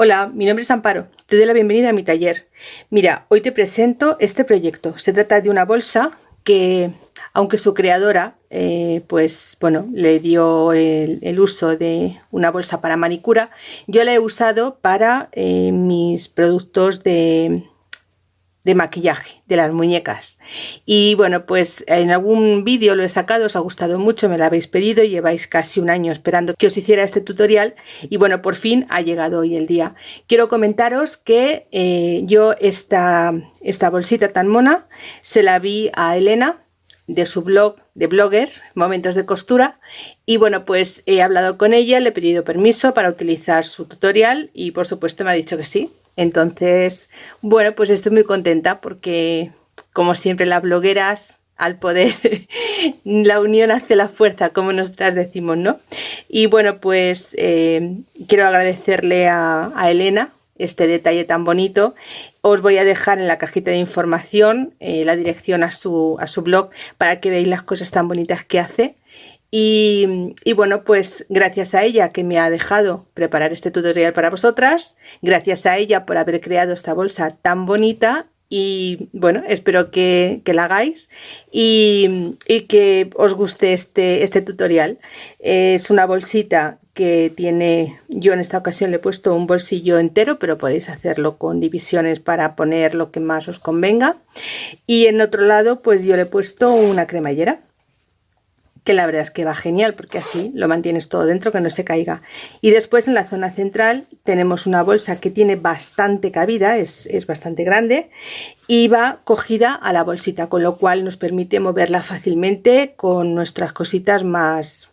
Hola, mi nombre es Amparo, te doy la bienvenida a mi taller. Mira, hoy te presento este proyecto. Se trata de una bolsa que, aunque su creadora, eh, pues bueno, le dio el, uso de una bolsa para manicura, yo la he usado para eh, mis productos de, de maquillaje de las muñecas. Y bueno pues en algún vídeo lo he sacado os ha gustado mucho me lo habéis pedido lleváis casi un año esperando que os hiciera este tutorial y bueno por fin ha llegado hoy el día. Quiero comentaros que eh, yo esta esta bolsita tan mona se la vi a Elena de su blog de blogger momentos de costura y bueno pues he hablado con ella le he pedido permiso para utilizar su tutorial y por supuesto me ha dicho que sí entonces, bueno, pues estoy muy contenta porque, como siempre, las blogueras al poder, la unión hace la fuerza, como nosotras decimos, ¿no? Y bueno, pues eh, quiero agradecerle a, Elena este detalle tan bonito. Os voy a dejar en la cajita de información eh, la dirección a su, a su blog para que veáis las cosas tan bonitas que hace. Y, bueno, pues gracias a ella que me ha dejado preparar este tutorial para vosotras, gracias a ella por haber creado esta bolsa tan bonita y bueno, espero que, la hagáis y, que os guste este, este tutorial. Es una bolsita que tiene, yo en esta ocasión le he puesto un bolsillo entero, pero podéis hacerlo con divisiones para poner lo que más os convenga. Y en otro lado, pues yo le he puesto una cremallera que la verdad es que va genial porque así lo mantienes todo dentro que no se caiga y después en la zona central tenemos una bolsa que tiene bastante cabida es, bastante grande y va cogida a la bolsita con lo cual nos permite moverla fácilmente con nuestras cositas más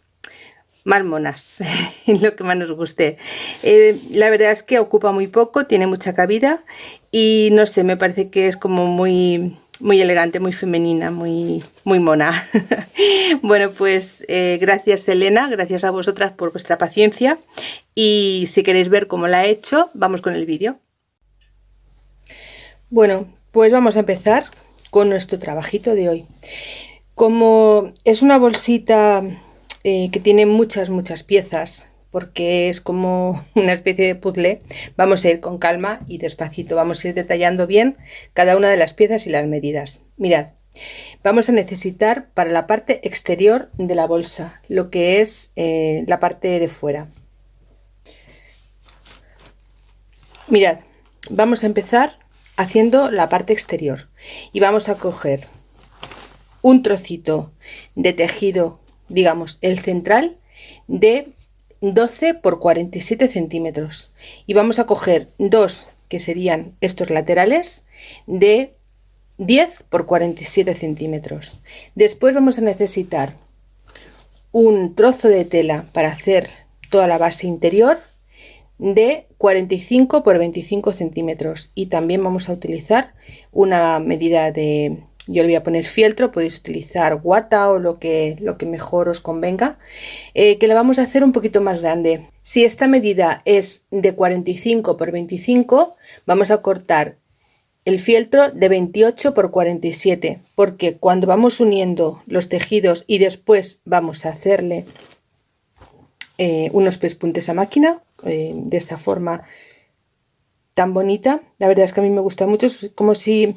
más monas, lo que más nos guste. Eh, la verdad es que ocupa muy poco, tiene mucha cabida y no sé, me parece que es como muy muy elegante, muy femenina, muy, muy mona. bueno, pues eh, gracias Elena, gracias a vosotras por vuestra paciencia y si queréis ver cómo la he hecho, vamos con el vídeo. Bueno, pues vamos a empezar con nuestro trabajito de hoy. Como es una bolsita eh, que tiene muchas, muchas piezas, porque es como una especie de puzzle. Vamos a ir con calma y despacito, vamos a ir detallando bien cada una de las piezas y las medidas. Mirad, vamos a necesitar para la parte exterior de la bolsa, lo que es eh, la parte de fuera. Mirad, vamos a empezar haciendo la parte exterior y vamos a coger un trocito de tejido, digamos el central, de 12 por 47 centímetros. Y vamos a coger dos que serían estos laterales de 10 por 47 centímetros. Después vamos a necesitar un trozo de tela para hacer toda la base interior de 45 por 25 centímetros. Y también vamos a utilizar una medida de yo le voy a poner fieltro, podéis utilizar guata o lo que, lo que mejor os convenga, eh, que la vamos a hacer un poquito más grande. Si esta medida es de 45 por 25, vamos a cortar el fieltro de 28 por 47, porque cuando vamos uniendo los tejidos y después vamos a hacerle eh, unos pespuntes a máquina, eh, de esta forma tan bonita, la verdad es que a mí me gusta mucho, es como si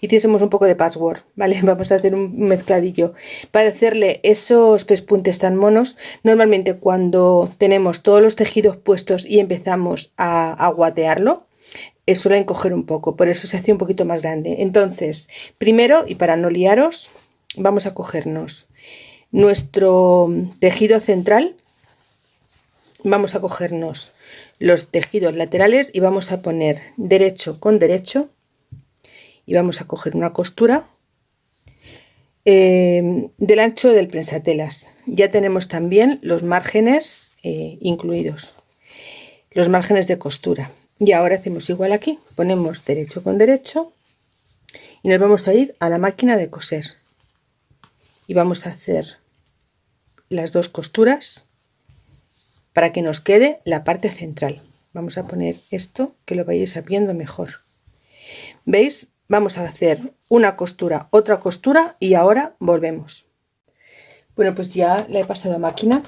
hiciésemos un poco de password, ¿vale? Vamos a hacer un mezcladillo. Para hacerle esos pespuntes tan monos, normalmente cuando tenemos todos los tejidos puestos y empezamos a, a guatearlo, eh, suelen coger un poco, por eso se hace un poquito más grande. Entonces, primero, y para no liaros, vamos a cogernos nuestro tejido central, vamos a cogernos los tejidos laterales y vamos a poner derecho con derecho y vamos a coger una costura eh, del ancho del prensatelas. Ya tenemos también los márgenes eh, incluidos los márgenes de costura. Y ahora hacemos igual aquí ponemos derecho con derecho y nos vamos a ir a la máquina de coser. Y vamos a hacer las dos costuras para que nos quede la parte central. Vamos a poner esto que lo vayáis viendo mejor. Veis vamos a hacer una costura otra costura y ahora volvemos bueno pues ya la he pasado a máquina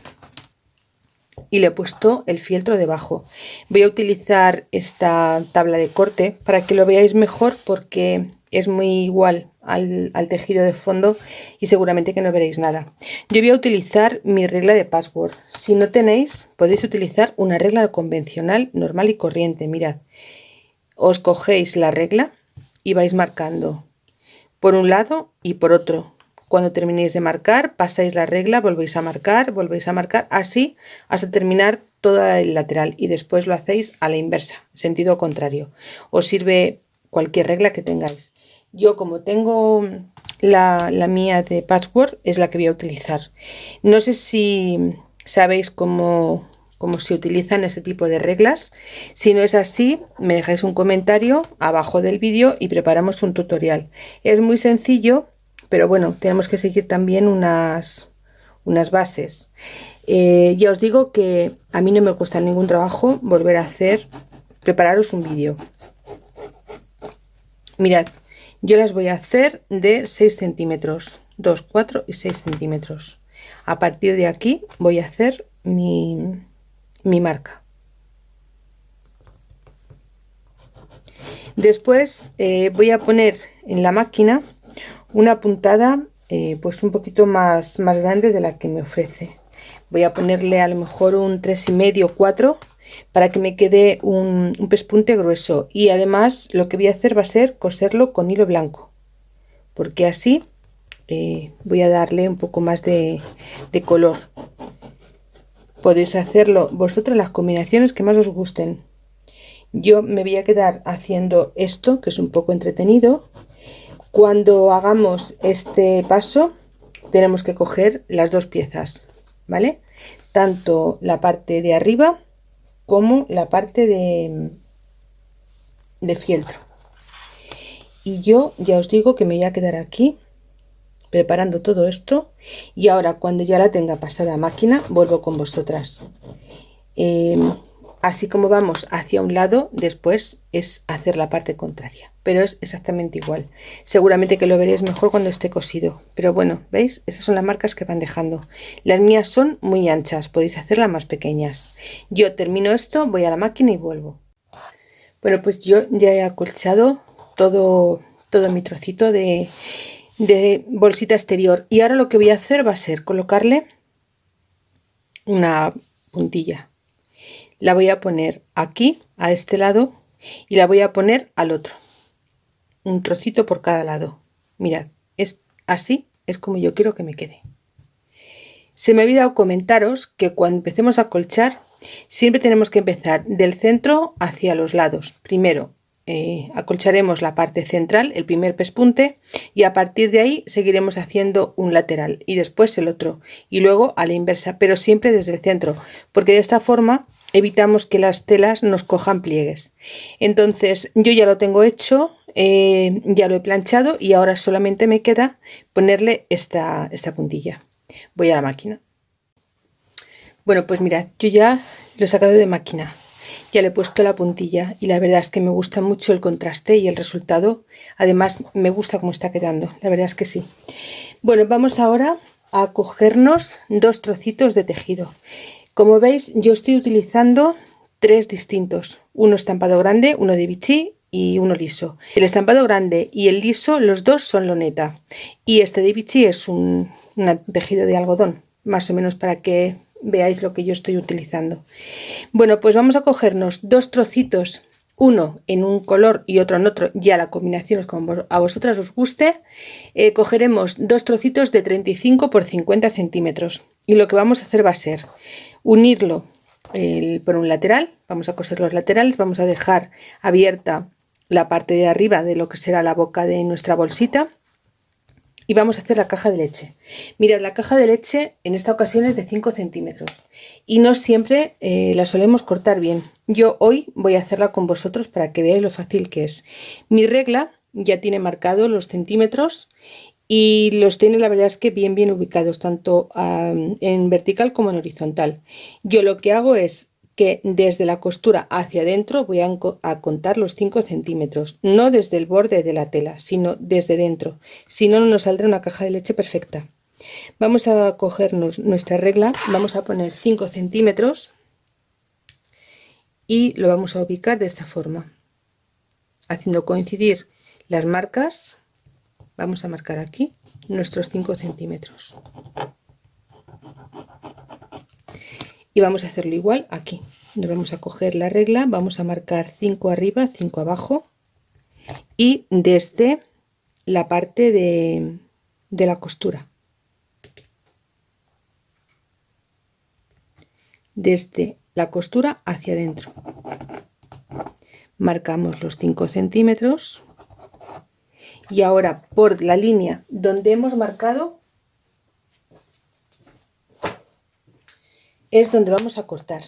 y le he puesto el fieltro debajo. Voy a utilizar esta tabla de corte para que lo veáis mejor porque es muy igual al, tejido de fondo y seguramente que no veréis nada. Yo voy a utilizar mi regla de password. Si no tenéis, podéis utilizar una regla convencional, normal y corriente. Mirad, os cogéis la regla y vais marcando por un lado y por otro. Cuando terminéis de marcar, pasáis la regla, volvéis a marcar, volvéis a marcar, así hasta terminar toda el lateral y después lo hacéis a la inversa, sentido contrario. Os sirve cualquier regla que tengáis. Yo como tengo la, mía de patchwork es la que voy a utilizar. No sé si sabéis cómo, cómo se utilizan este tipo de reglas. Si no es así, me dejáis un comentario abajo del vídeo y preparamos un tutorial. Es muy sencillo, pero bueno, tenemos que seguir también unas, unas bases. Eh, ya os digo que a mí no me cuesta ningún trabajo volver a hacer, prepararos un vídeo. Mirad, yo las voy a hacer de 6 centímetros, 2, 4 y 6 centímetros. A partir de aquí voy a hacer mi, marca. Después eh, voy a poner en la máquina una puntada eh, pues un poquito más, más grande de la que me ofrece. Voy a ponerle a lo mejor un 3,5 4 para que me quede un, pespunte grueso y además lo que voy a hacer va a ser coserlo con hilo blanco porque así eh, voy a darle un poco más de color podéis hacerlo vosotras las combinaciones que más os gusten. Yo me voy a quedar haciendo esto que es un poco entretenido. Cuando hagamos este paso tenemos que coger las dos piezas vale tanto la parte de arriba como la parte de, de fieltro. Y yo ya os digo que me voy a quedar aquí preparando todo esto y ahora cuando ya la tenga pasada a máquina vuelvo con vosotras. Em, así como vamos hacia un lado después es hacer la parte contraria pero es exactamente igual. Seguramente que lo veréis mejor cuando esté cosido pero bueno veis esas son las marcas que van dejando. Las mías son muy anchas podéis hacerlas más pequeñas. Yo termino esto voy a la máquina y vuelvo. Bueno pues yo ya he acolchado todo todo mi trocito de, de bolsita exterior. Y ahora lo que voy a hacer va a ser colocarle una puntilla. La voy a poner aquí a este lado y la voy a poner al otro. Un trocito por cada lado. Mirad es así es como yo quiero que me quede. Se me ha olvidado comentaros que cuando empecemos a colchar siempre tenemos que empezar del centro hacia los lados. Primero eh, acolcharemos la parte central, el primer pespunte, y a partir de ahí seguiremos haciendo un lateral y después el otro, y luego a la inversa, pero siempre desde el centro, porque de esta forma evitamos que las telas nos cojan pliegues. Entonces yo ya lo tengo hecho, eh, ya lo he planchado y ahora solamente me queda ponerle esta, esta puntilla. Voy a la máquina. Bueno, pues mirad, yo ya lo he sacado de máquina ya le he puesto la puntilla y la verdad es que me gusta mucho el contraste y el resultado. Además me gusta cómo está quedando la verdad es que sí. Bueno vamos ahora a cogernos dos trocitos de tejido. Como veis yo estoy utilizando tres distintos. Uno estampado grande uno de bichí y uno liso. El estampado grande y el liso los dos son loneta. Y este de bichí es un tejido de algodón más o menos para que veáis lo que yo estoy utilizando. Bueno, pues vamos a cogernos dos trocitos, uno en un color y otro en otro, ya la combinación es como a vosotras os guste. Eh, cogeremos dos trocitos de 35 por 50 centímetros y lo que vamos a hacer va a ser unirlo por un lateral, vamos a coser los laterales, vamos a dejar abierta la parte de arriba de lo que será la boca de nuestra bolsita y vamos a hacer la caja de leche. Mirad, la caja de leche en esta ocasión es de 5 centímetros y no siempre eh, la solemos cortar bien. Yo hoy voy a hacerla con vosotros para que veáis lo fácil que es. Mi regla ya tiene marcado los centímetros y los tiene la verdad es que bien bien ubicados tanto en vertical como en horizontal. Yo lo que hago es que desde la costura hacia adentro voy a, contar los 5 centímetros, no desde el borde de la tela, sino desde dentro, si no, no nos saldrá una caja de leche perfecta. Vamos a cogernos nuestra regla, vamos a poner 5 centímetros y lo vamos a ubicar de esta forma. Haciendo coincidir las marcas vamos a marcar aquí nuestros 5 centímetros y vamos a hacerlo igual aquí. Nos vamos a coger la regla vamos a marcar 5 arriba 5 abajo y desde la parte de, de la costura. Desde la costura hacia adentro. Marcamos los 5 centímetros. Y ahora por la línea donde hemos marcado es donde vamos a cortar.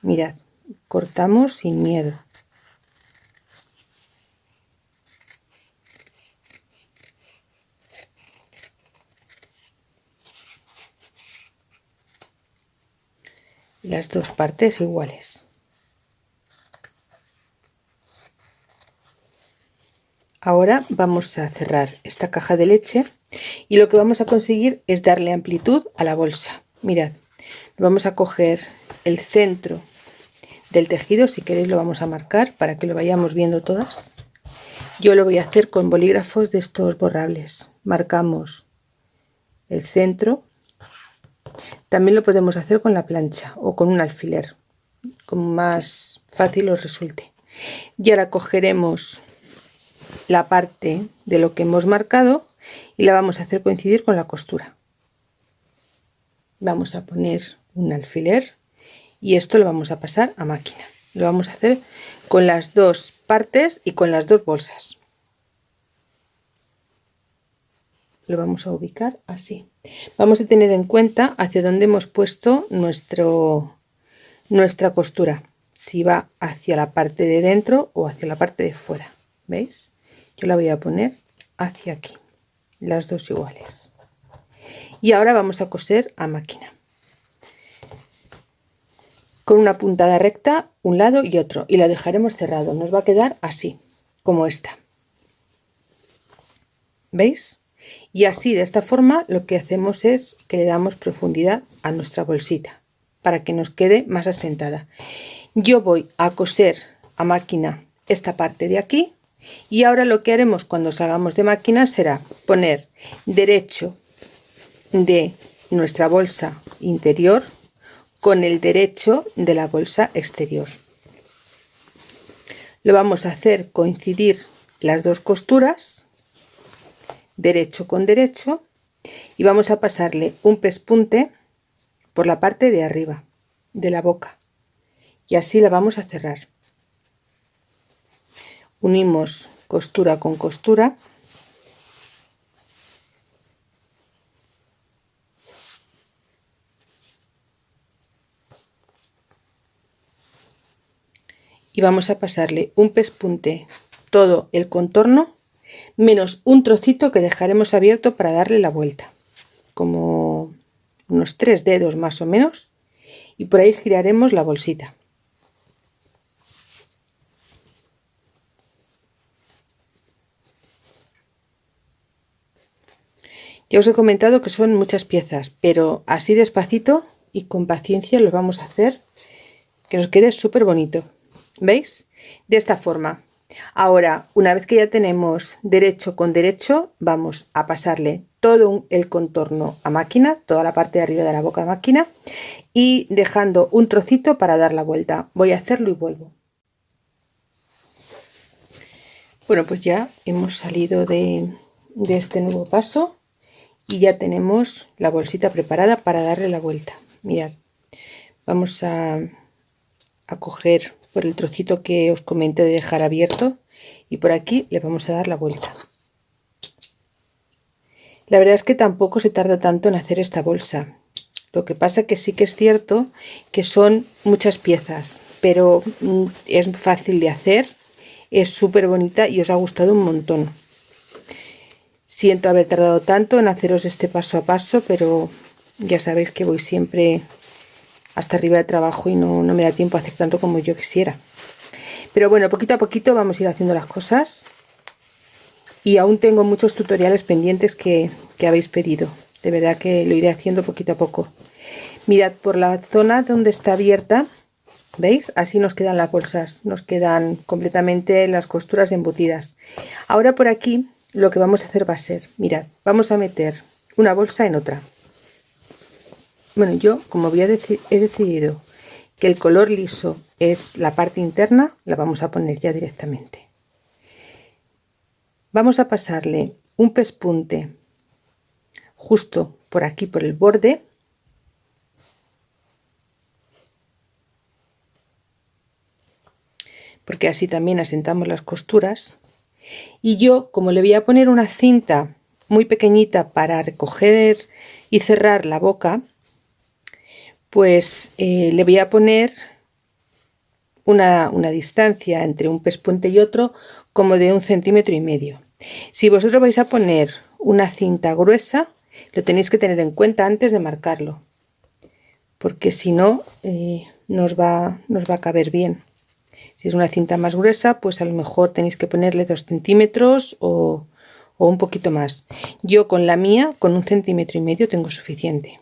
Mirad cortamos sin miedo. Las dos partes iguales. Ahora vamos a cerrar esta caja de leche y lo que vamos a conseguir es darle amplitud a la bolsa mirad vamos a coger el centro del tejido si queréis lo vamos a marcar para que lo vayamos viendo todas. Yo lo voy a hacer con bolígrafos de estos borrables. Marcamos el centro. También lo podemos hacer con la plancha o con un alfiler como más fácil os resulte. Y ahora cogeremos la parte de lo que hemos marcado y la vamos a hacer coincidir con la costura vamos a poner un alfiler y esto lo vamos a pasar a máquina. Lo vamos a hacer con las dos partes y con las dos bolsas. Lo vamos a ubicar así. Vamos a tener en cuenta hacia dónde hemos puesto nuestro nuestra costura. Si va hacia la parte de dentro o hacia la parte de fuera. Veis yo la voy a poner hacia aquí. Las dos iguales y ahora vamos a coser a máquina. Con una puntada recta un lado y otro. Y la dejaremos cerrado. Nos va a quedar así como esta. Veis y así de esta forma lo que hacemos es que le damos profundidad a nuestra bolsita para que nos quede más asentada. Yo voy a coser a máquina esta parte de aquí. Y ahora lo que haremos cuando salgamos de máquina será poner derecho de nuestra bolsa interior con el derecho de la bolsa exterior. Lo vamos a hacer coincidir las dos costuras derecho con derecho y vamos a pasarle un pespunte por la parte de arriba de la boca y así la vamos a cerrar. Unimos costura con costura y vamos a pasarle un pespunte todo el contorno menos un trocito que dejaremos abierto para darle la vuelta como unos tres dedos más o menos y por ahí giraremos la bolsita. Ya os he comentado que son muchas piezas pero así despacito y con paciencia lo vamos a hacer que nos quede súper bonito veis de esta forma Ahora, una vez que ya tenemos derecho con derecho, vamos a pasarle todo el contorno a máquina, toda la parte de arriba de la boca de máquina y dejando un trocito para dar la vuelta. Voy a hacerlo y vuelvo. Bueno, pues ya hemos salido de, este nuevo paso y ya tenemos la bolsita preparada para darle la vuelta. Mirad, vamos a, a coger por el trocito que os comenté de dejar abierto. Y por aquí le vamos a dar la vuelta. La verdad es que tampoco se tarda tanto en hacer esta bolsa. Lo que pasa que sí que es cierto que son muchas piezas pero mm, es fácil de hacer es súper bonita y os ha gustado un montón. Siento haber tardado tanto en haceros este paso a paso pero ya sabéis que voy siempre hasta arriba de trabajo y no, me da tiempo a hacer tanto como yo quisiera. Pero bueno, poquito a poquito vamos a ir haciendo las cosas. Y aún tengo muchos tutoriales pendientes que, que habéis pedido. De verdad que lo iré haciendo poquito a poco. Mirad, por la zona donde está abierta, ¿Veis? Así nos quedan las bolsas, nos quedan completamente las costuras embutidas. Ahora por aquí lo que vamos a hacer va a ser, mirad, vamos a meter una bolsa en otra. Bueno, yo como he decidido que el color liso es la parte interna, la vamos a poner ya directamente. Vamos a pasarle un pespunte justo por aquí, por el borde, porque así también asentamos las costuras y yo como le voy a poner una cinta muy pequeñita para recoger y cerrar la boca pues eh, le voy a poner una, una, distancia entre un pespunte y otro como de un centímetro y medio si vosotros vais a poner una cinta gruesa lo tenéis que tener en cuenta antes de marcarlo porque si no eh, nos, va, nos va a caber bien si es una cinta más gruesa, pues a lo mejor tenéis que ponerle dos centímetros o, un poquito más. Yo con la mía, con un centímetro y medio, tengo suficiente.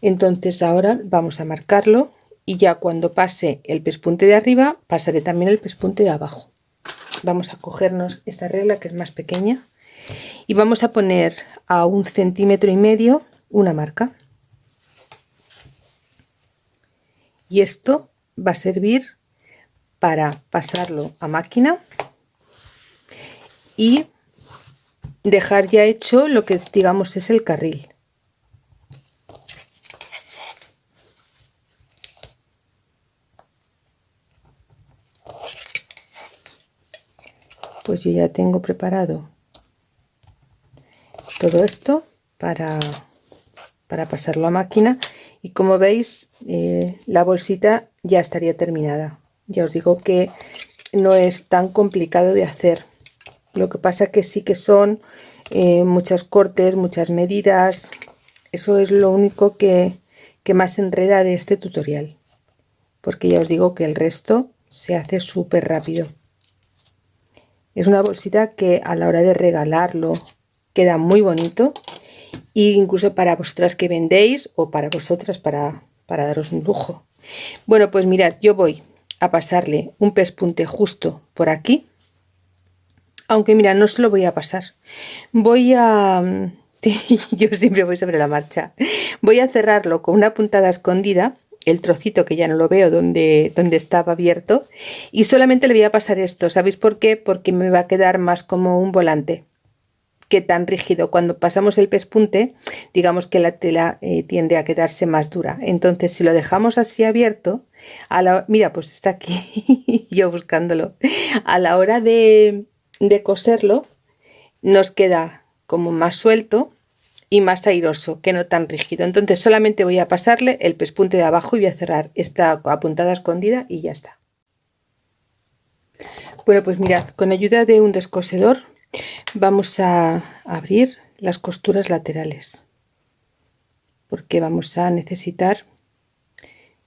Entonces ahora vamos a marcarlo y ya cuando pase el pespunte de arriba, pasaré también el pespunte de abajo. Vamos a cogernos esta regla que es más pequeña y vamos a poner a un centímetro y medio una marca. Y esto va a servir para pasarlo a máquina y dejar ya hecho lo que digamos es el carril pues yo ya tengo preparado todo esto para, para pasarlo a máquina. Y como veis eh, la bolsita ya estaría terminada. Ya os digo que no es tan complicado de hacer. Lo que pasa que sí que son eh, muchos cortes muchas medidas. Eso es lo único que, que más enreda de este tutorial. Porque ya os digo que el resto se hace súper rápido es una bolsita que a la hora de regalarlo queda muy bonito e incluso para vosotras que vendéis o para vosotras para, para daros un lujo. Bueno pues mirad yo voy a pasarle un pespunte justo por aquí. Aunque mira no se lo voy a pasar. Voy a yo siempre voy sobre la marcha. Voy a cerrarlo con una puntada escondida el trocito que ya no lo veo donde, donde estaba abierto y solamente le voy a pasar esto ¿sabéis por qué? porque me va a quedar más como un volante que tan rígido. Cuando pasamos el pespunte, digamos que la tela eh, tiende a quedarse más dura. Entonces, si lo dejamos así abierto, a la, mira, pues está aquí, yo buscándolo. A la hora de, de coserlo, nos queda como más suelto y más airoso, que no tan rígido. Entonces, solamente voy a pasarle el pespunte de abajo y voy a cerrar esta apuntada escondida y ya está. Bueno, pues mirad, con ayuda de un descosedor vamos a abrir las costuras laterales porque vamos a necesitar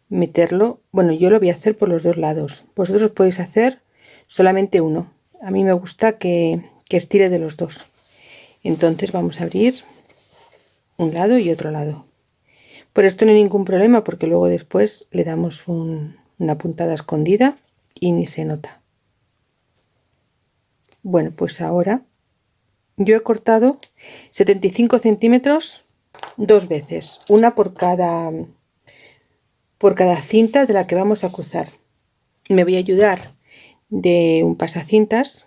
meterlo bueno yo lo voy a hacer por los dos lados vosotros podéis hacer solamente uno a mí me gusta que, estire de los dos entonces vamos a abrir un lado y otro lado. Por esto no hay ningún problema porque luego después le damos una puntada escondida y ni se nota. Bueno pues ahora yo he cortado 75 centímetros dos veces una por cada por cada cinta de la que vamos a cruzar. Me voy a ayudar de un pasacintas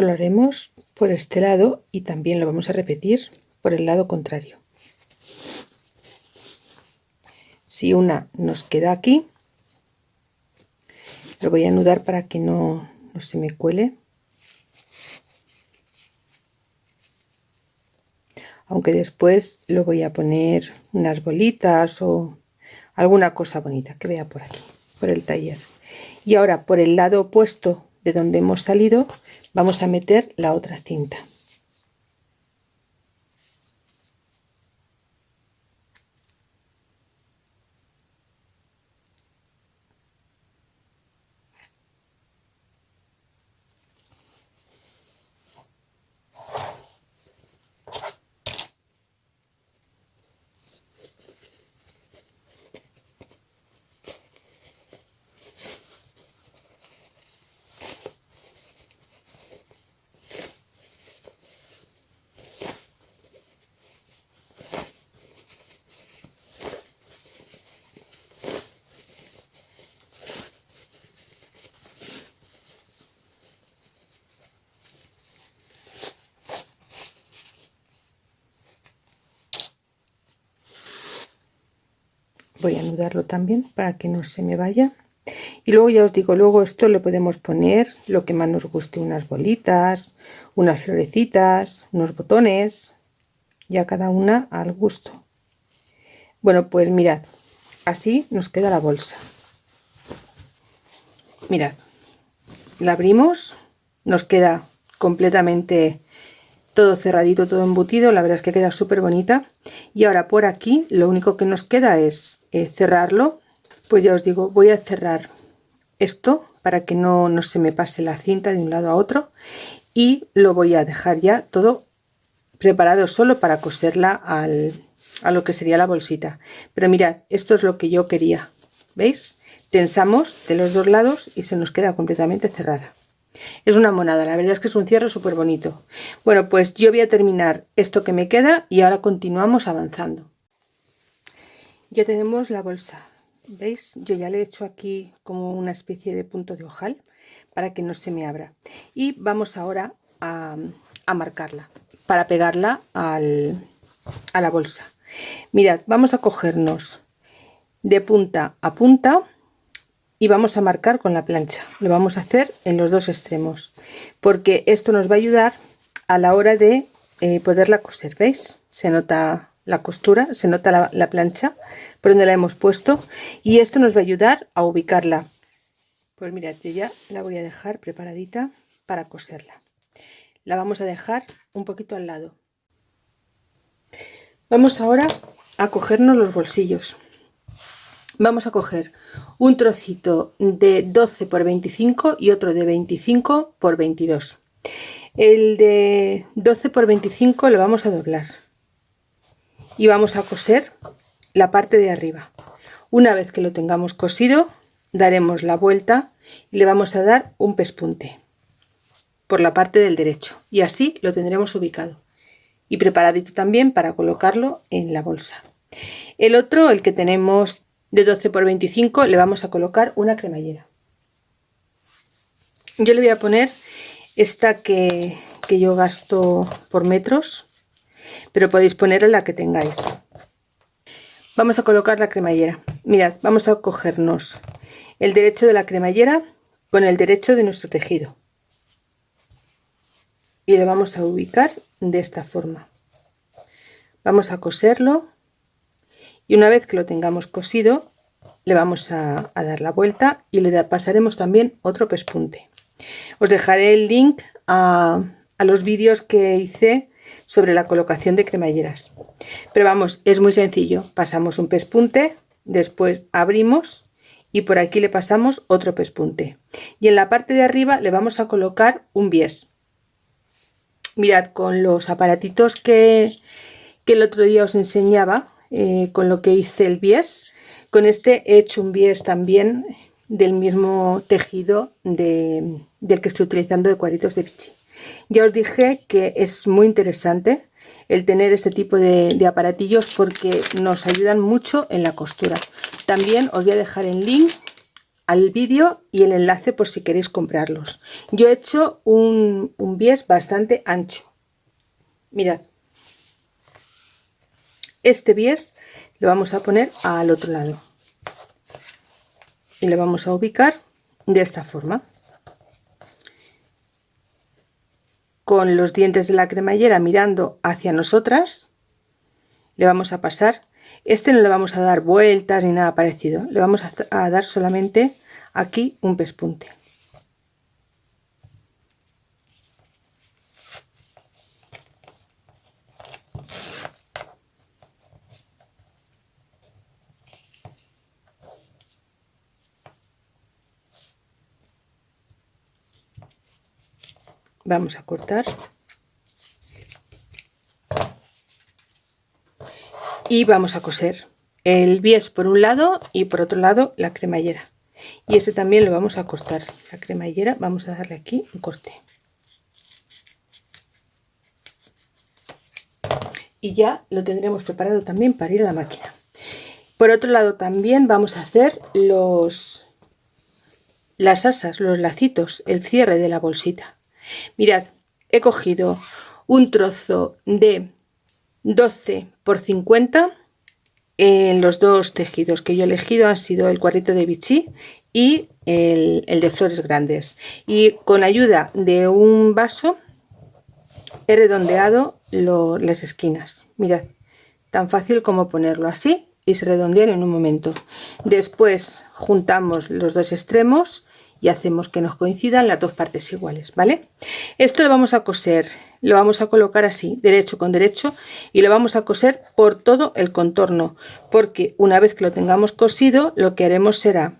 Lo haremos por este lado y también lo vamos a repetir por el lado contrario. si una nos queda aquí lo voy a anudar para que no, no se me cuele aunque después lo voy a poner unas bolitas o alguna cosa bonita que vea por aquí por el taller y ahora por el lado opuesto de donde hemos salido vamos a meter la otra cinta voy a anudarlo también para que no se me vaya. Y luego ya os digo luego esto le podemos poner lo que más nos guste unas bolitas unas florecitas unos botones ya cada una al gusto. Bueno pues mirad así nos queda la bolsa. Mirad la abrimos nos queda completamente todo cerradito, todo embutido, la verdad es que queda súper bonita. Y ahora por aquí lo único que nos queda es eh, cerrarlo. Pues ya os digo, voy a cerrar esto para que no, no se me pase la cinta de un lado a otro. Y lo voy a dejar ya todo preparado solo para coserla al, a lo que sería la bolsita. Pero mirad, esto es lo que yo quería. ¿Veis? Tensamos de los dos lados y se nos queda completamente cerrada. Es una monada, la verdad es que es un cierre súper bonito. Bueno, pues yo voy a terminar esto que me queda y ahora continuamos avanzando. Ya tenemos la bolsa, ¿veis? Yo ya le he hecho aquí como una especie de punto de ojal para que no se me abra. Y vamos ahora a, marcarla para pegarla al, a la bolsa. Mirad, vamos a cogernos de punta a punta y vamos a marcar con la plancha. Lo vamos a hacer en los dos extremos porque esto nos va a ayudar a la hora de eh, poderla coser veis se nota la costura se nota la, plancha por donde la hemos puesto y esto nos va a ayudar a ubicarla. Pues mirad yo ya la voy a dejar preparadita para coserla. La vamos a dejar un poquito al lado. Vamos ahora a cogernos los bolsillos vamos a coger un trocito de 12 por 25 y otro de 25 por 22 el de 12 por 25 lo vamos a doblar. Y vamos a coser la parte de arriba. Una vez que lo tengamos cosido daremos la vuelta y le vamos a dar un pespunte por la parte del derecho. Y así lo tendremos ubicado. Y preparadito también para colocarlo en la bolsa. El otro el que tenemos de 12 por 25 le vamos a colocar una cremallera. Yo le voy a poner esta que, yo gasto por metros pero podéis ponerle la que tengáis. Vamos a colocar la cremallera. Mirad vamos a cogernos el derecho de la cremallera con el derecho de nuestro tejido. Y lo vamos a ubicar de esta forma. Vamos a coserlo y una vez que lo tengamos cosido le vamos a, dar la vuelta y le pasaremos también otro pespunte. Os dejaré el link a, los vídeos que hice sobre la colocación de cremalleras. Pero vamos es muy sencillo. Pasamos un pespunte después abrimos y por aquí le pasamos otro pespunte. Y en la parte de arriba le vamos a colocar un bies. Mirad con los aparatitos que, que el otro día os enseñaba eh, con lo que hice el bies. Con este he hecho un bies también del mismo tejido del que estoy utilizando de cuadritos de Vichy. Ya os dije que es muy interesante el tener este tipo de, de, aparatillos porque nos ayudan mucho en la costura. También os voy a dejar el link al vídeo y el enlace por si queréis comprarlos. Yo he hecho un, un bies bastante ancho. Mirad, este bies lo vamos a poner al otro lado. Y lo vamos a ubicar de esta forma. Con los dientes de la cremallera mirando hacia nosotras le vamos a pasar. Este no le vamos a dar vueltas ni nada parecido. Le vamos a dar solamente aquí un pespunte vamos a cortar. Y vamos a coser el bies por un lado y por otro lado la cremallera. Y ese también lo vamos a cortar. La cremallera vamos a darle aquí un corte. Y ya lo tendremos preparado también para ir a la máquina. Por otro lado también vamos a hacer los las asas los lacitos el cierre de la bolsita Mirad, he cogido un trozo de 12 por 50 en los dos tejidos que yo he elegido han sido el cuadrito de Vichy y el, de flores grandes. Y con ayuda de un vaso he redondeado las esquinas. Mirad tan fácil como ponerlo así y se redondean en un momento. Después juntamos los dos extremos y hacemos que nos coincidan las dos partes iguales, ¿vale? Esto lo vamos a coser, lo vamos a colocar así, derecho con derecho y lo vamos a coser por todo el contorno, porque una vez que lo tengamos cosido, lo que haremos será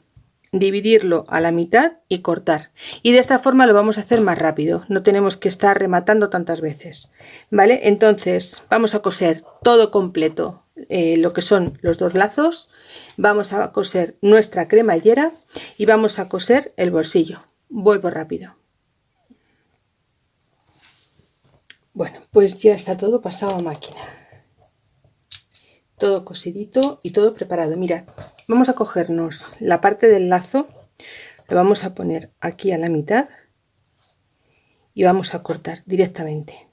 dividirlo a la mitad y cortar y de esta forma lo vamos a hacer más rápido no tenemos que estar rematando tantas veces vale entonces vamos a coser todo completo eh, lo que son los dos lazos vamos a coser nuestra cremallera y vamos a coser el bolsillo. Vuelvo rápido. Bueno pues ya está todo pasado a máquina. Todo cosidito y todo preparado. Mira vamos a cogernos la parte del lazo lo vamos a poner aquí a la mitad y vamos a cortar directamente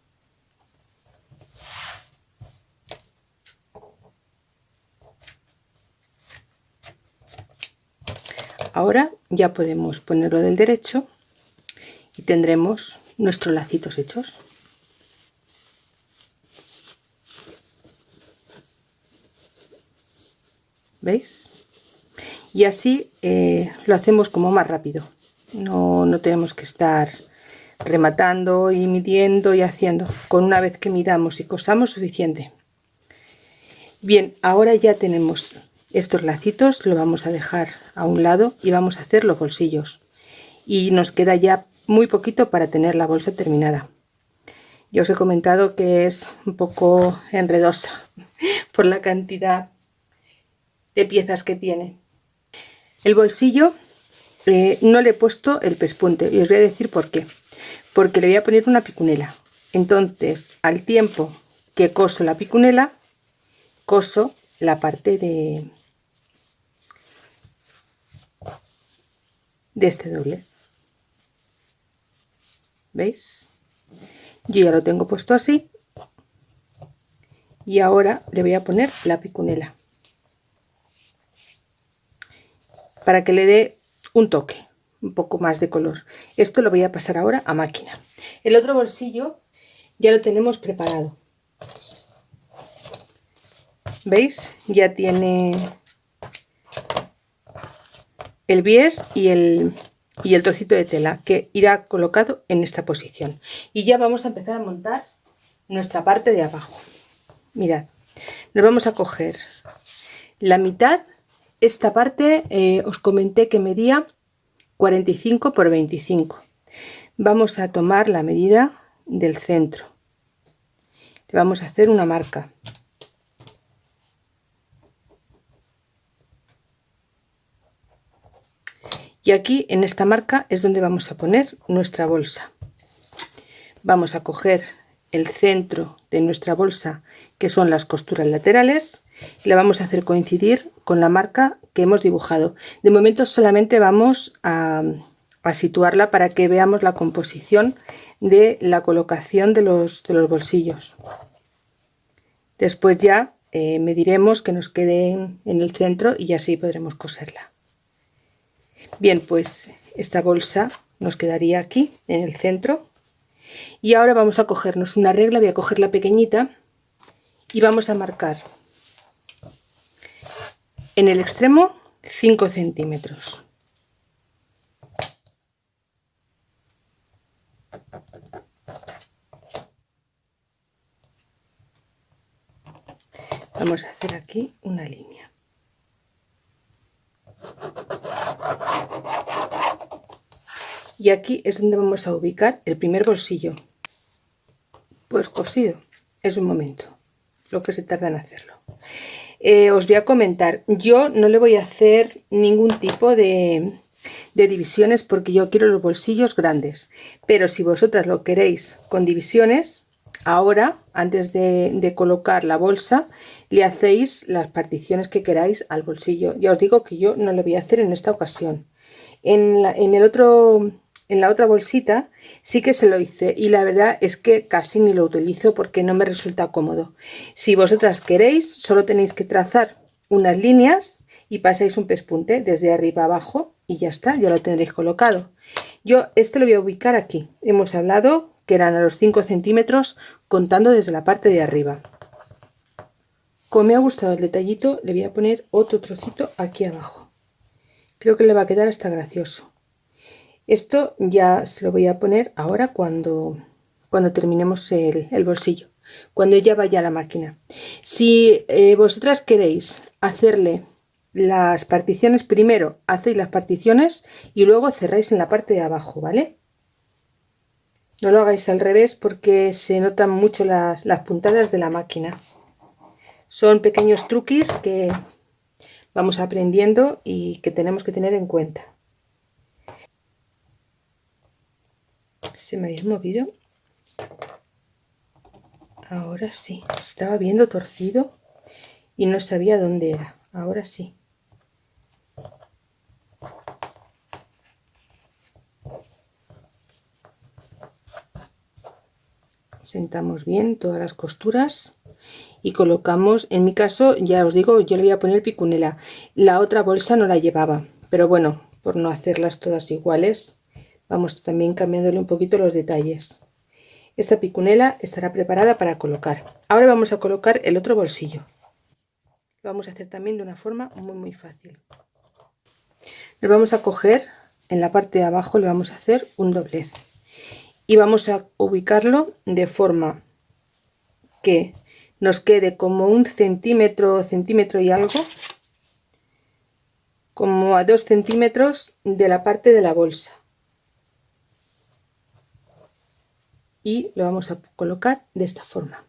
ahora ya podemos ponerlo del derecho y tendremos nuestros lacitos hechos. ¿veis? y así eh, lo hacemos como más rápido. No, no tenemos que estar rematando y midiendo y haciendo. Con una vez que midamos y cosamos suficiente. Bien ahora ya tenemos estos lacitos lo vamos a dejar a un lado y vamos a hacer los bolsillos. Y nos queda ya muy poquito para tener la bolsa terminada. Ya os he comentado que es un poco enredosa por la cantidad de piezas que tiene. El bolsillo eh, no le he puesto el pespunte y os voy a decir por qué. Porque le voy a poner una picunela. Entonces al tiempo que coso la picunela coso la parte de, de este doble. Veis yo ya lo tengo puesto así. Y ahora le voy a poner la picunela. Para que le dé un toque un poco más de color. Esto lo voy a pasar ahora a máquina. El otro bolsillo ya lo tenemos preparado veis ya tiene el bies y el, y el trocito de tela que irá colocado en esta posición. Y ya vamos a empezar a montar nuestra parte de abajo. Mirad nos vamos a coger la mitad. Esta parte eh, os comenté que medía 45 por 25 vamos a tomar la medida del centro. Le vamos a hacer una marca y aquí en esta marca es donde vamos a poner nuestra bolsa. Vamos a coger el centro de nuestra bolsa que son las costuras laterales y la vamos a hacer coincidir con la marca que hemos dibujado. De momento solamente vamos a, situarla para que veamos la composición de la colocación de los, bolsillos. Después ya eh, mediremos que nos queden en el centro y así podremos coserla bien pues esta bolsa nos quedaría aquí en el centro. Y ahora vamos a cogernos una regla voy a coger la pequeñita y vamos a marcar en el extremo 5 centímetros. Vamos a hacer aquí una línea y aquí es donde vamos a ubicar el primer bolsillo. Pues cosido es un momento lo que se tarda en hacerlo. Eh, os voy a comentar yo no le voy a hacer ningún tipo de, de divisiones porque yo quiero los bolsillos grandes pero si vosotras lo queréis con divisiones ahora antes de, colocar la bolsa le hacéis las particiones que queráis al bolsillo. Ya os digo que yo no lo voy a hacer en esta ocasión. En, en el otro en la otra bolsita sí que se lo hice y la verdad es que casi ni lo utilizo porque no me resulta cómodo. Si vosotras queréis solo tenéis que trazar unas líneas y pasáis un pespunte desde arriba abajo y ya está ya lo tendréis colocado. Yo este lo voy a ubicar aquí. Hemos hablado que eran a los 5 centímetros contando desde la parte de arriba. Como me ha gustado el detallito le voy a poner otro trocito aquí abajo. Creo que le va a quedar hasta gracioso. Esto ya se lo voy a poner ahora cuando cuando terminemos el, bolsillo cuando ya vaya a la máquina. Si eh, vosotras queréis hacerle las particiones primero hacéis las particiones y luego cerráis en la parte de abajo vale no lo hagáis al revés porque se notan mucho las, las puntadas de la máquina. Son pequeños truquis que vamos aprendiendo y que tenemos que tener en cuenta. Se me había movido. Ahora sí. Estaba viendo torcido y no sabía dónde era. Ahora sí. Sentamos bien todas las costuras y colocamos en mi caso ya os digo yo le voy a poner picunela la otra bolsa no la llevaba pero bueno por no hacerlas todas iguales vamos también cambiándole un poquito los detalles. Esta picunela estará preparada para colocar. Ahora vamos a colocar el otro bolsillo. Lo vamos a hacer también de una forma muy muy fácil. Nos vamos a coger en la parte de abajo le vamos a hacer un doblez y vamos a ubicarlo de forma que nos quede como un centímetro, centímetro y algo, como a dos centímetros de la parte de la bolsa. Y lo vamos a colocar de esta forma.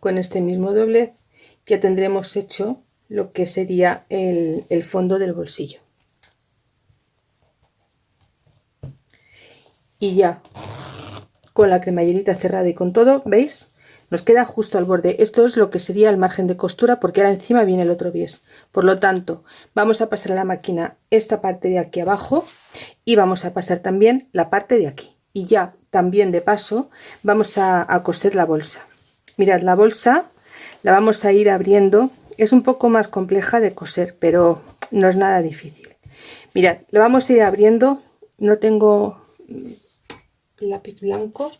Con este mismo doblez ya tendremos hecho lo que sería el, el fondo del bolsillo. Y ya con la cremallerita cerrada y con todo, ¿veis? Nos queda justo al borde. Esto es lo que sería el margen de costura porque ahora encima viene el otro bies. Por lo tanto, vamos a pasar a la máquina esta parte de aquí abajo y vamos a pasar también la parte de aquí. Y ya también de paso vamos a, a coser la bolsa. Mirad, la bolsa la vamos a ir abriendo. Es un poco más compleja de coser, pero no es nada difícil. Mirad, la vamos a ir abriendo. No tengo lápiz blanco.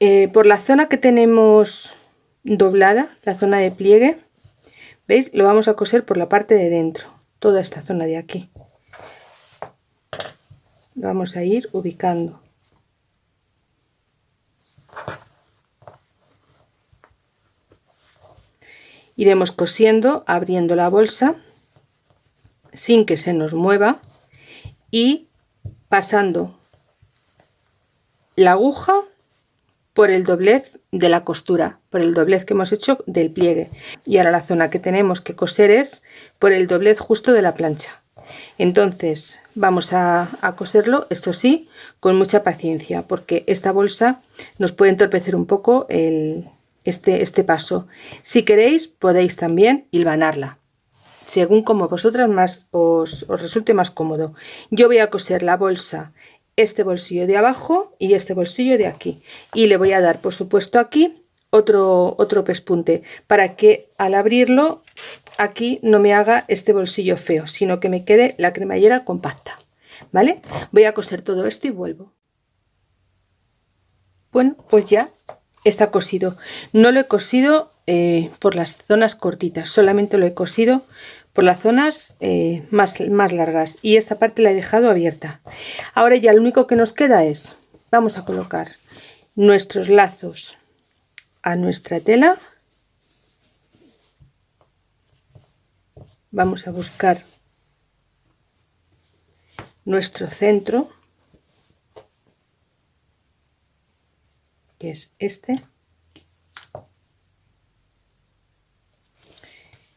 Eh, por la zona que tenemos doblada la zona de pliegue veis lo vamos a coser por la parte de dentro toda esta zona de aquí. Vamos a ir ubicando. Iremos cosiendo abriendo la bolsa sin que se nos mueva y pasando la aguja por el doblez de la costura, por el doblez que hemos hecho del pliegue. Y ahora la zona que tenemos que coser es por el doblez justo de la plancha. Entonces vamos a, coserlo, esto sí, con mucha paciencia, porque esta bolsa nos puede entorpecer un poco este, este paso. Si queréis podéis también hilvanarla, según como vosotras más os, resulte más cómodo. Yo voy a coser la bolsa, este bolsillo de abajo y este bolsillo de aquí. Y le voy a dar, por supuesto, aquí otro, otro pespunte para que al abrirlo aquí no me haga este bolsillo feo, sino que me quede la cremallera compacta. ¿Vale? Voy a coser todo esto y vuelvo. Bueno, pues ya está cosido. No lo he cosido eh, por las zonas cortitas, solamente lo he cosido por las zonas eh, más, más largas. Y esta parte la he dejado abierta. Ahora ya lo único que nos queda es, vamos a colocar nuestros lazos a nuestra tela. Vamos a buscar nuestro centro que es este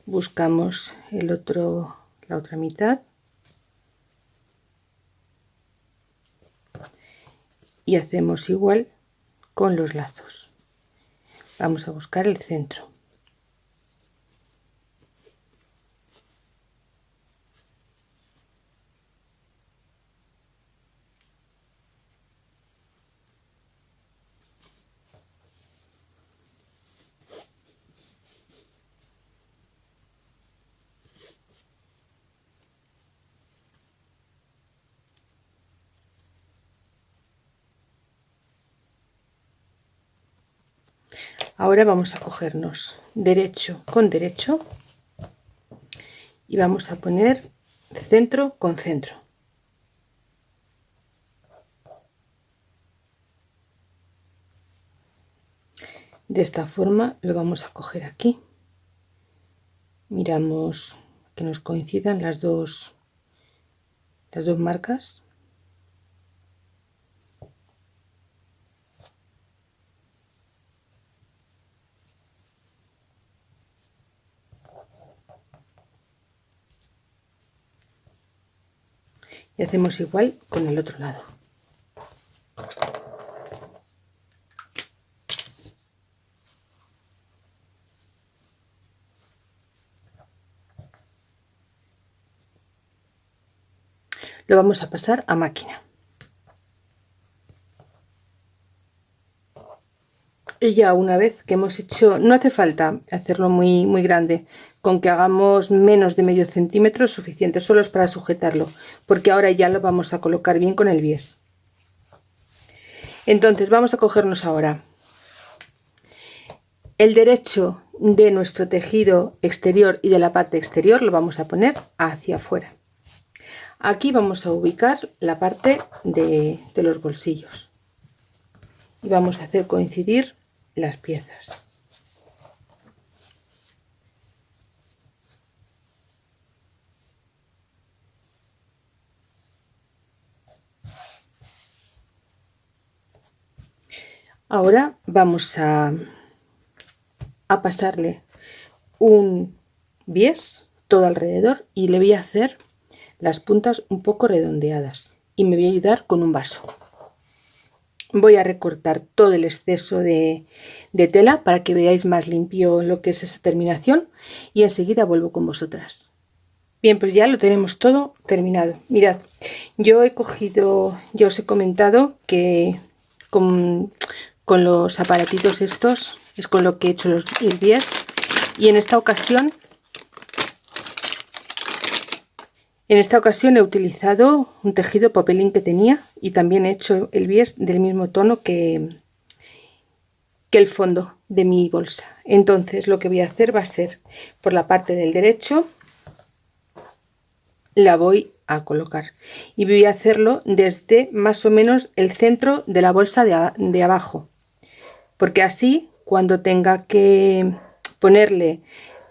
buscamos el otro la otra mitad. Y hacemos igual con los lazos. Vamos a buscar el centro ahora vamos a cogernos derecho con derecho y vamos a poner centro con centro. De esta forma lo vamos a coger aquí. Miramos que nos coincidan las dos las dos marcas y hacemos igual con el otro lado. Lo vamos a pasar a máquina y ya una vez que hemos hecho no hace falta hacerlo muy muy grande con que hagamos menos de medio centímetro es suficiente, solo es para sujetarlo, porque ahora ya lo vamos a colocar bien con el bies. Entonces vamos a cogernos ahora el derecho de nuestro tejido exterior y de la parte exterior lo vamos a poner hacia afuera. Aquí vamos a ubicar la parte de, de los bolsillos y vamos a hacer coincidir las piezas. Ahora vamos a, a pasarle un bies todo alrededor y le voy a hacer las puntas un poco redondeadas y me voy a ayudar con un vaso. Voy a recortar todo el exceso de, tela para que veáis más limpio lo que es esa terminación y enseguida vuelvo con vosotras. Bien, pues ya lo tenemos todo terminado. Mirad, yo he cogido, ya os he comentado que con, con los aparatitos estos es con lo que he hecho los, el 10 y en esta ocasión en esta ocasión he utilizado un tejido papelín que tenía y también he hecho el bies del mismo tono que, el fondo de mi bolsa. Entonces lo que voy a hacer va a ser por la parte del derecho la voy a colocar. Y voy a hacerlo desde más o menos el centro de la bolsa de, de abajo. Porque así cuando tenga que ponerle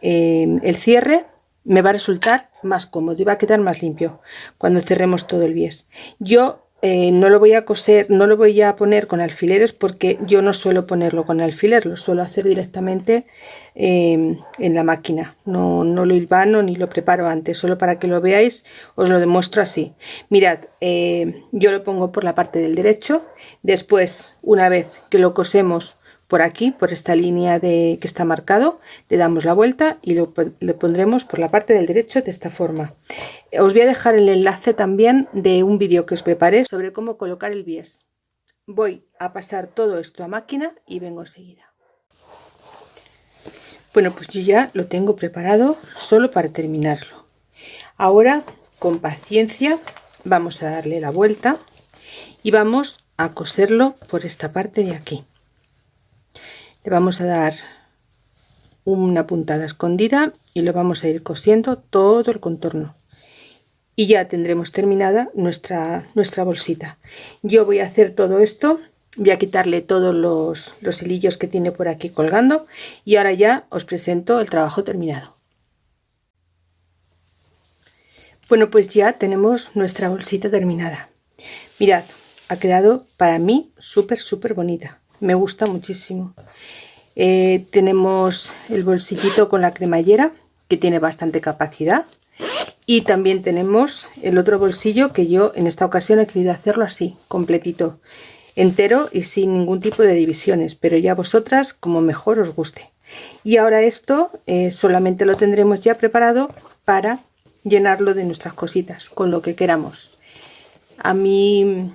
eh, el cierre me va a resultar más cómodo y va a quedar más limpio cuando cerremos todo el bies. Yo eh, no lo voy a coser, no lo voy a poner con alfileres porque yo no suelo ponerlo con alfiler, lo suelo hacer directamente eh, en la máquina. No, no lo hilvano ni lo preparo antes, solo para que lo veáis os lo demuestro así. Mirad, yo lo pongo por la parte del derecho, después una vez que lo cosemos por aquí, por esta línea de, que está marcado, le damos la vuelta y lo, le pondremos por la parte del derecho de esta forma. Os voy a dejar el enlace también de un vídeo que os preparé sobre cómo colocar el bies. Voy a pasar todo esto a máquina y vengo enseguida. Bueno, pues yo ya lo tengo preparado solo para terminarlo. Ahora, con paciencia, vamos a darle la vuelta y vamos a coserlo por esta parte de aquí. Vamos a dar una puntada escondida y lo vamos a ir cosiendo todo el contorno y ya tendremos terminada nuestra, nuestra bolsita. Yo voy a hacer todo esto, voy a quitarle todos los, los hilillos que tiene por aquí colgando y ahora ya os presento el trabajo terminado. Bueno, pues ya tenemos nuestra bolsita terminada. Mirad, ha quedado para mí súper, súper bonita. Me gusta muchísimo. Eh, tenemos el bolsillito con la cremallera, que tiene bastante capacidad. Y también tenemos el otro bolsillo que yo en esta ocasión he querido hacerlo así completito entero y sin ningún tipo de divisiones pero ya vosotras como mejor os guste. Y ahora esto eh, solamente lo tendremos ya preparado para llenarlo de nuestras cositas con lo que queramos. A mí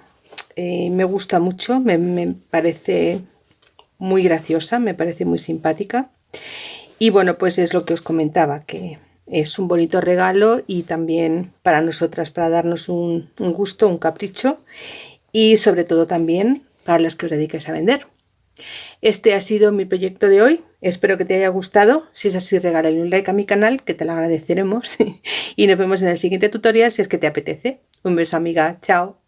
eh, me gusta mucho me, me parece muy graciosa me parece muy simpática y bueno pues es lo que os comentaba que es un bonito regalo y también para nosotras, para darnos un, gusto, un capricho y sobre todo también para las que os dediquéis a vender. Este ha sido mi proyecto de hoy, espero que te haya gustado, si es así regálale un like a mi canal que te lo agradeceremos y nos vemos en el siguiente tutorial si es que te apetece. Un beso amiga, chao.